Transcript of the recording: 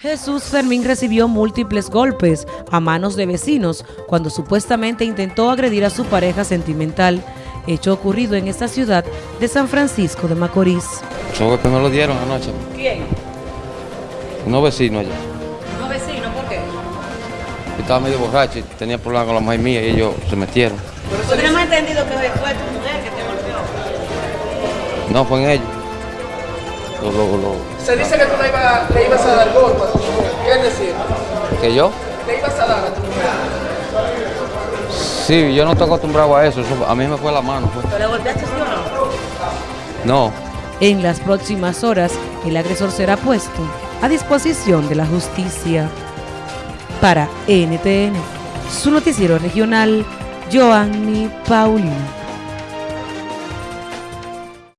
Jesús Fermín recibió múltiples golpes a manos de vecinos cuando supuestamente intentó agredir a su pareja sentimental, hecho ocurrido en esta ciudad de San Francisco de Macorís. Golpes me lo dieron anoche, ¿Quién? unos vecinos allá. ¿No vecino? ¿Por qué? Yo estaba medio borracho y tenía problemas con la mujer mía y ellos se metieron. Hubiéramos entendido que fue tu mujer que te golpeó. No, fue en ellos. Lo- lo- lo- Se dice que tú le ibas, le ibas a dar golpe ¿Que yo? Le ibas a dar a tu mujer. Sí, yo no estoy acostumbrado a eso. eso a mí me fue la mano. Fue. ¿Pero le golpeaste sí o no? No. En las próximas horas, el agresor será puesto a disposición de la justicia. Para NTN, su noticiero regional, Joanny Paulino.